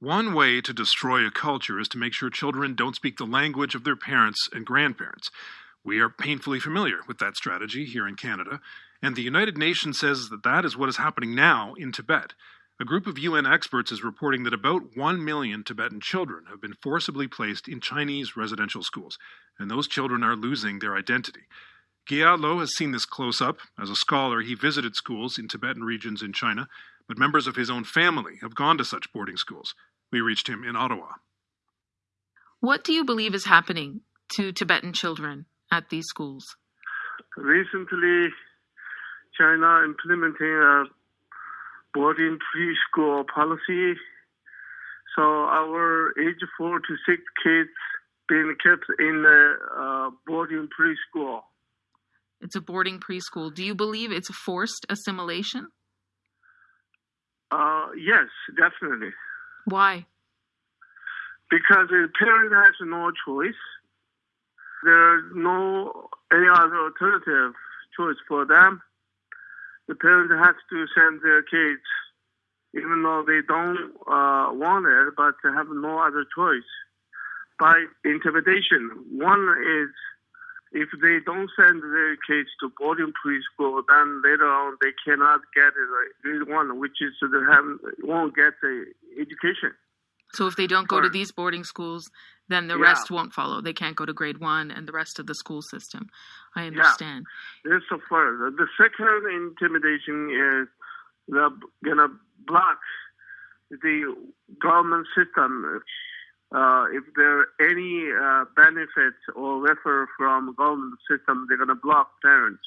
One way to destroy a culture is to make sure children don't speak the language of their parents and grandparents. We are painfully familiar with that strategy here in Canada, and the United Nations says that that is what is happening now in Tibet. A group of UN experts is reporting that about 1 million Tibetan children have been forcibly placed in Chinese residential schools, and those children are losing their identity. Gyal Lo has seen this close up. As a scholar, he visited schools in Tibetan regions in China, but members of his own family have gone to such boarding schools. We reached him in Ottawa. What do you believe is happening to Tibetan children at these schools? Recently, China implementing a boarding preschool policy. So our age four to six kids being kept in a uh, boarding preschool. It's a boarding preschool. Do you believe it's a forced assimilation? Uh, yes, definitely. Why? Because the parent has no choice. There's no any other alternative choice for them. The parent has to send their kids, even though they don't uh, want it, but they have no other choice. By intimidation, one is if they don't send their kids to boarding preschool, then later on they cannot get a grade one, which is they have won't get the education. So if they don't go to these boarding schools, then the Yeah. rest won't follow. They can't go to grade one and the rest of the school system. I understand. This the first. The second intimidation is they're gonna block the government system. Uh, if there are any uh, benefits or refer from government system, they're gonna block parents.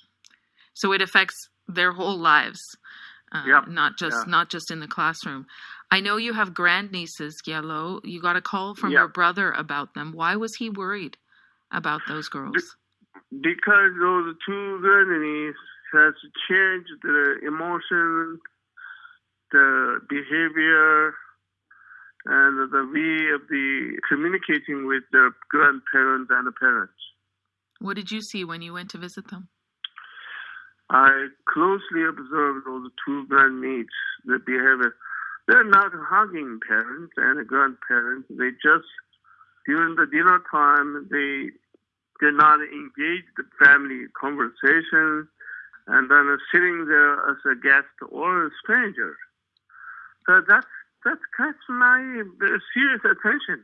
So it affects their whole lives, uh, Yep. not just Yeah. not just in the classroom. I know you have grandnieces, Gyal Lo. You got a call from Yep. your brother about them. Why was he worried about those girls? because those two grannies has changed the emotion, the behavior, and the way of the communicating with their grandparents and the parents. What did you see when you went to visit them? I closely observed those two grandniece, the behavior. They're not hugging parents and grandparents. They just, during the dinner time, they did not engage the family conversation and then sitting there as a guest or a stranger. So that's, that catch my uh, serious attention.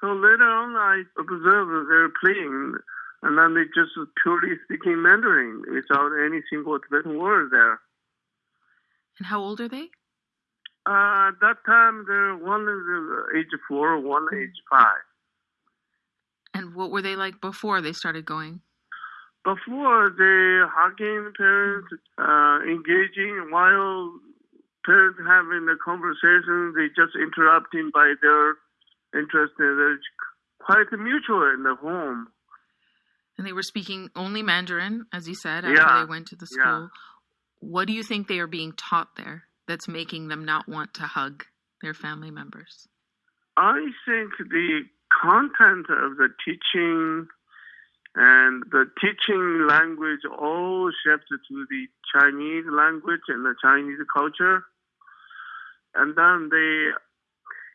So later on, I observed that they're playing, and then they just purely speaking Mandarin without any single Tibetan word there. And how old are they? Uh, at that time, they're one is uh, age four, one age five. And what were they like before they started going? Before they hugging parents, uh, engaging while parents having the conversation, they just interrupting by their interest. Uh, they're quite mutual in the home. And they were speaking only Mandarin, as you said, after Yeah, they went to the yeah. school. What do you think they are being taught there that's making them not want to hug their family members? I think the content of the teaching and the teaching language all shifted to the Chinese language and the Chinese culture. And then they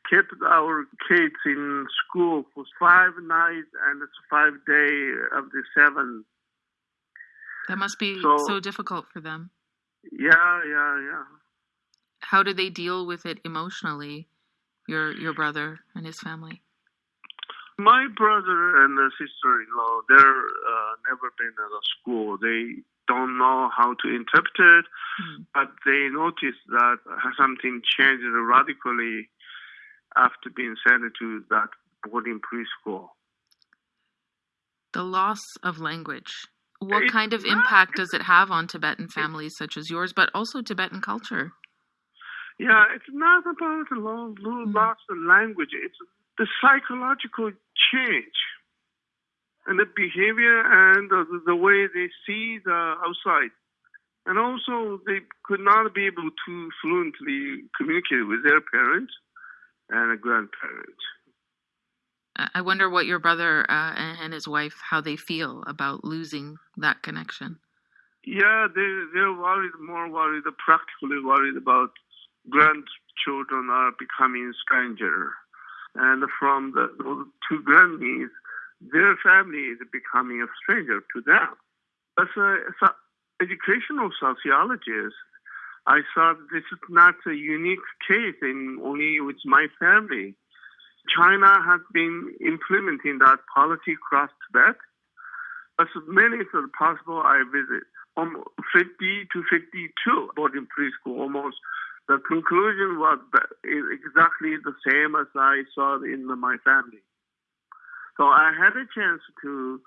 kept our kids in school for five nights and five days of the seven. That must be So- so difficult for them. Yeah, yeah, yeah. How do they deal with it emotionally, your your brother and his family? My brother and the sister-in-law, they're uh, never been at a school. They don't know how to interpret it, Hmm. but they notice that something changed radically after being sent to that boarding preschool. The loss of language. What It's kind of impact does it have on Tibetan families such as yours, but also Tibetan culture? Yeah, it's not about the lo- lo- Mm. loss of language. It's the psychological change and the behavior and the, the way they see the outside. And also, they could not be able to fluently communicate with their parents and grandparents. I I wonder what your brother uh, and his wife, how they feel about losing that connection. Yeah, they, they're worried, more worried, practically worried about grandchildren are becoming stranger. And from the, those two grandniece, their family is becoming a stranger to them. As an educational sociologist, I thought this is not a unique case in only with my family. China has been implementing that policy across Tibet. As many as possible, I visit um, 50 to 52 boarding preschool almost. The conclusion was exactly the same as I saw in my family. So I had a chance to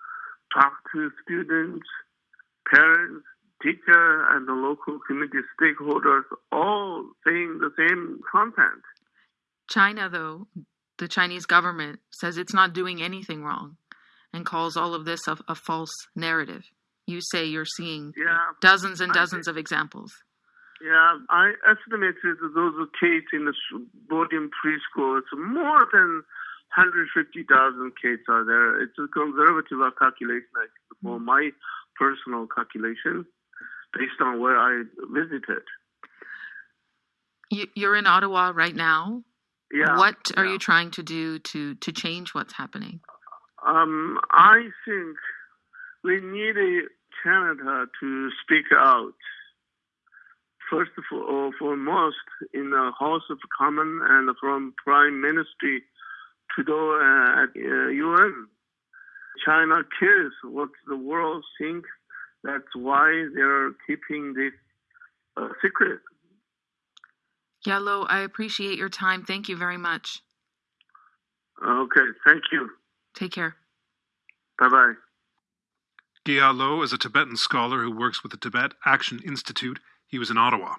talk to students, parents, teacher, and the local community stakeholders, all saying the same content. China, though, the Chinese government says it's not doing anything wrong and calls all of this a, a false narrative. You say you're seeing yeah, dozens and dozens of examples. Yeah, I estimated those kids in the boarding preschool, it's more than 150,000 kids are there. It's a conservative calculation for mm. my personal calculation based on where I visited. You're in Ottawa right now. Yeah. What are yeah. you trying to do to to change what's happening? Um, I think we need Canada to speak out. First of all, foremost in the House of Commons and from Prime Ministry Trudeau uh, at uh, UN. China cares what the world thinks. That's why they're keeping this uh, secret. Gyal Lo, I appreciate your time. Thank you very much. Okay, thank you. Take care. Bye bye. Gyal Lo is a Tibetan scholar who works with the Tibet Action Institute. He was in Ottawa.